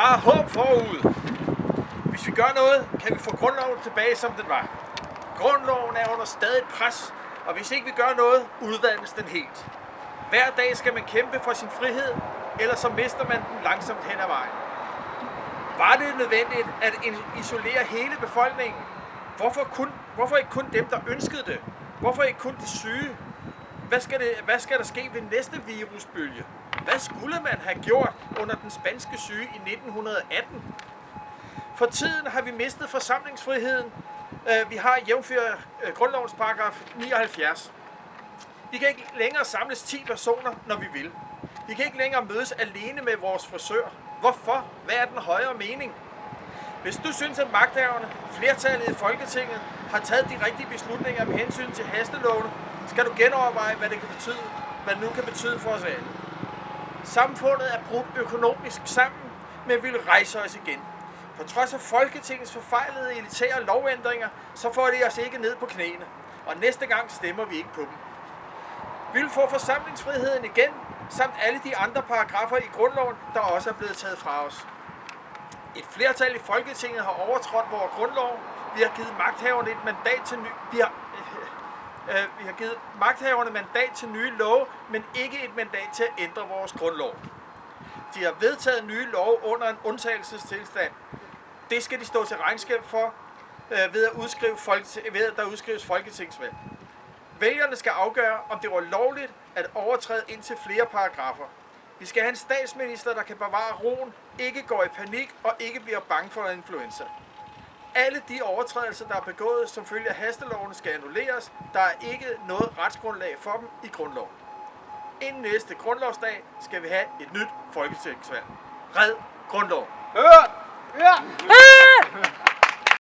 Der er håb forud. Hvis vi gør noget, kan vi få grundloven tilbage, som den var. Grundloven er under stadig pres, og hvis ikke vi gør noget, udvandes den helt. Hver dag skal man kæmpe for sin frihed, eller så mister man den langsomt hen ad vejen. Var det nødvendigt at isolere hele befolkningen? Hvorfor, kun, hvorfor ikke kun dem, der ønskede det? Hvorfor ikke kun de syge? Hvad skal, det, hvad skal der ske ved næste virusbølge? Hvad skulle man have gjort under den spanske syge i 1918? For tiden har vi mistet forsamlingsfriheden. Øh, vi har jævnført øh, grundlovens paragraf 79. Vi kan ikke længere samles 10 personer, når vi vil. Vi kan ikke længere mødes alene med vores frisør. Hvorfor? Hvad er den højere mening? Hvis du synes, at magthaverne, flertallet i Folketinget, har taget de rigtige beslutninger med hensyn til hastelovene, skal du genoverveje, hvad det kan betyde, hvad det nu kan betyde for os alle. Samfundet er brudt økonomisk sammen, men vil rejse os igen. På trods af Folketingets forfejlede elitære lovændringer, så får de os ikke ned på knæene. Og næste gang stemmer vi ikke på dem. Vi vil få forsamlingsfriheden igen, samt alle de andre paragrafer i grundloven, der også er blevet taget fra os. Et flertal i Folketinget har overtrådt vores grundlov. Vi har givet magthaverne et mandat til ny... Vi har, Øh, vi har givet magthaverne mandat til nye love, men ikke et mandat til at ændre vores grundlov. De har vedtaget nye love under en undtagelsestilstand. Det skal de stå til regnskab for øh, ved, at udskrive folket, ved at der udskrives folketingsvalg. Vælgerne skal afgøre, om det var lovligt at overtræde indtil flere paragrafer. Vi skal have en statsminister, der kan bevare roen, ikke går i panik og ikke bliver bange for influenza. Alle de overtrædelser, der er begået som følge af hasteloven, skal annulleres. Der er ikke noget retsgrundlag for dem i grundloven. Inden næste grundlovsdag skal vi have et nyt folketingsvalg. Red grundlov. Hør! Ja!